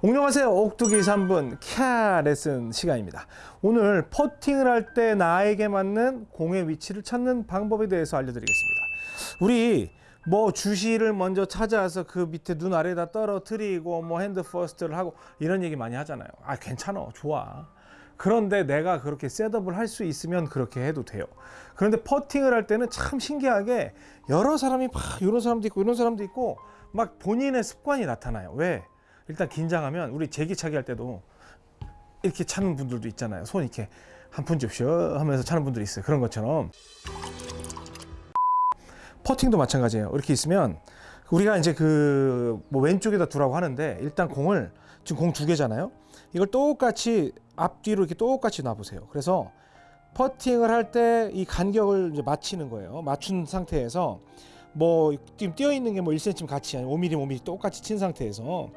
안녕하세요. 옥두기 3분. 캬 레슨 시간입니다. 오늘 퍼팅을 할 때 나에게 맞는 공의 위치를 찾는 방법에 대해서 알려드리겠습니다. 우리 뭐 주시를 먼저 찾아서 그 밑에 눈 아래에다 떨어뜨리고 뭐 hand first를 하고 이런 얘기 많이 하잖아요. 아 괜찮아. 좋아. 그런데 내가 그렇게 setup을 할 수 있으면 그렇게 해도 돼요. 그런데 퍼팅을 할 때는 참 신기하게 여러 사람이 막 이런 사람도 있고 이런 사람도 있고 막 본인의 습관이 나타나요. 왜? 일단 긴장하면 우리 제기차기 할 때도 이렇게 차는 분들도 있잖아요. 손 이렇게 한 푼 줍쇼 하면서 차는 분들이 있어요. 그런 것처럼 퍼팅도 마찬가지예요. 이렇게 있으면 우리가 이제 그 뭐 왼쪽에다 두라고 하는데 일단 공을 지금 공 두 개잖아요. 이걸 똑같이 앞뒤로 이렇게 똑같이 놔보세요. 그래서 퍼팅을 할 때 이 간격을 이제 맞추는 거예요. 맞춘 상태에서 뭐 지금 뛰어 있는 게 뭐 1cm 같이 아니 5mm 5mm 똑같이 친 상태에서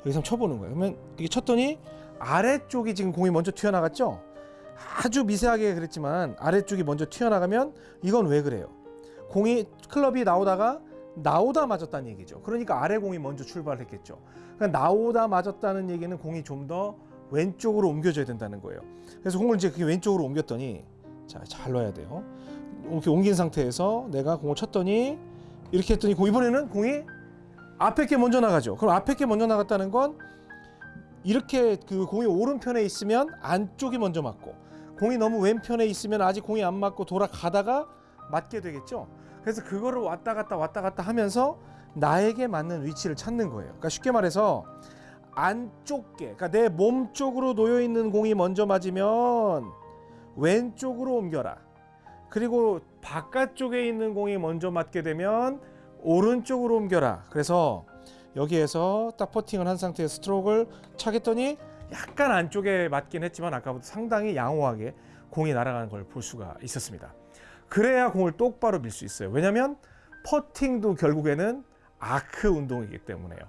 여기서 쳐보는 거예요. 그러면 이게 쳤더니 아래쪽이 지금 공이 먼저 튀어나갔죠? 아주 미세하게 그랬지만 아래쪽이 먼저 튀어나가면 이건 왜 그래요? 공이 클럽이 나오다가 나오다 맞았다는 얘기죠. 그러니까 아래 공이 먼저 출발했겠죠. 그러니까 나오다 맞았다는 얘기는 공이 좀 더 왼쪽으로 옮겨져야 된다는 거예요. 그래서 공을 이제 왼쪽으로 옮겼더니 자, 잘 넣어야 돼요. 이렇게 옮긴 상태에서 내가 공을 쳤더니 이렇게 했더니 공 이번에는 공이 앞에 게 먼저 나가죠. 그럼 앞에 게 먼저 나갔다는 건 이렇게 그 공이 오른편에 있으면 안쪽이 먼저 맞고 공이 너무 왼편에 있으면 아직 공이 안 맞고 돌아가다가 맞게 되겠죠. 그래서 그거를 왔다 갔다 왔다 갔다 하면서 나에게 맞는 위치를 찾는 거예요. 그러니까 쉽게 말해서 안쪽게, 그러니까 내 몸 쪽으로 놓여 있는 공이 먼저 맞으면 왼쪽으로 옮겨라. 그리고 바깥쪽에 있는 공이 먼저 맞게 되면 오른쪽으로 옮겨라. 그래서 여기에서 딱 퍼팅을 한 상태에서 스트로크를 차겠더니 약간 안쪽에 맞긴 했지만 아까보다 상당히 양호하게 공이 날아가는 걸 볼 수가 있었습니다. 그래야 공을 똑바로 밀 수 있어요. 왜냐하면 퍼팅도 결국에는 아크 운동이기 때문에요.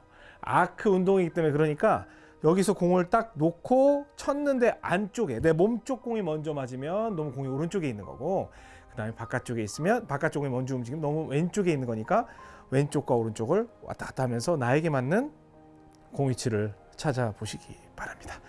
아크 운동이기 때문에 그러니까 여기서 공을 딱 놓고 쳤는데 안쪽에 내 몸쪽 공이 먼저 맞으면 너무 공이 오른쪽에 있는 거고 그 다음에 바깥쪽에 있으면 바깥쪽에 먼저 움직이면 너무 왼쪽에 있는 거니까 왼쪽과 오른쪽을 왔다 갔다 하면서 나에게 맞는 공 위치를 찾아보시기 바랍니다.